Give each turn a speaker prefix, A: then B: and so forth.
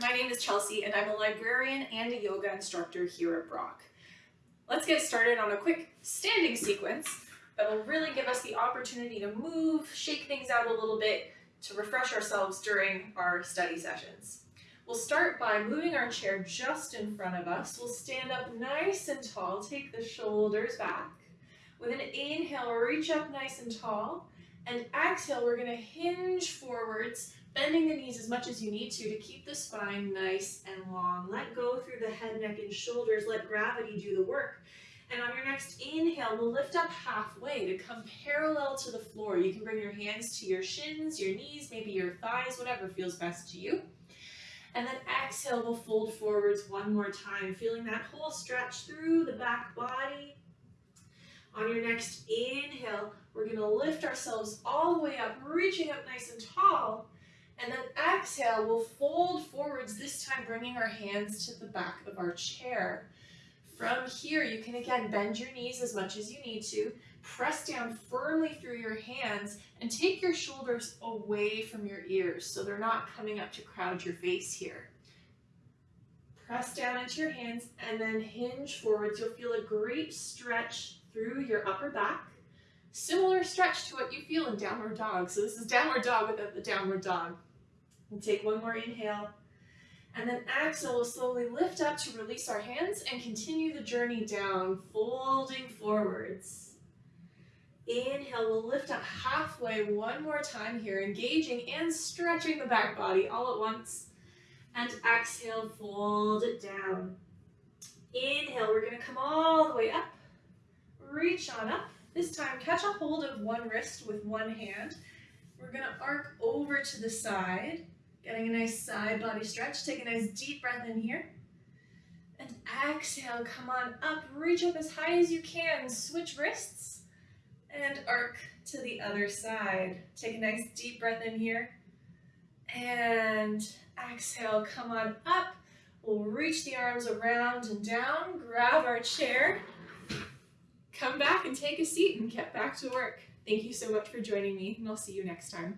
A: My name is Chelsea and I'm a librarian and a yoga instructor here at Brock. Let's get started on a quick standing sequence that will really give us the opportunity to move, shake things out a little bit to refresh ourselves during our study sessions. We'll start by moving our chair just in front of us. We'll stand up nice and tall, take the shoulders back. With an inhale, reach up nice and tall. And exhale, we're gonna hinge forwards, bending the knees as much as you need to to keep the spine nice and long. Let go through the head, neck, and shoulders. Let gravity do the work. And on your next inhale, we'll lift up halfway to come parallel to the floor. You can bring your hands to your shins, your knees, maybe your thighs, whatever feels best to you. And then exhale, we'll fold forwards one more time, feeling that whole stretch through the back body. On your next inhale, we're gonna lift ourselves all the way up, reaching up nice and tall. And then exhale, we'll fold forwards, this time bringing our hands to the back of our chair. From here, you can again bend your knees as much as you need to, press down firmly through your hands, and take your shoulders away from your ears so they're not coming up to crowd your face here. Press down into your hands and then hinge forwards. You'll feel a great stretch through your upper back. Similar stretch to what you feel in downward dog. So this is downward dog without the downward dog. And take one more inhale. And then exhale, we'll slowly lift up to release our hands and continue the journey down, folding forwards. Inhale, we'll lift up halfway one more time here, engaging and stretching the back body all at once. And exhale, fold it down. Inhale, we're gonna come all the way up. Reach on up. This time, catch a hold of one wrist with one hand. We're gonna arc over to the side Getting a nice side body stretch. Take a nice deep breath in here. And exhale, come on up. Reach up as high as you can. Switch wrists. And arc to the other side. Take a nice deep breath in here. And exhale, come on up. We'll reach the arms around and down. Grab our chair. Come back and take a seat and get back to work. Thank you so much for joining me, and I'll see you next time.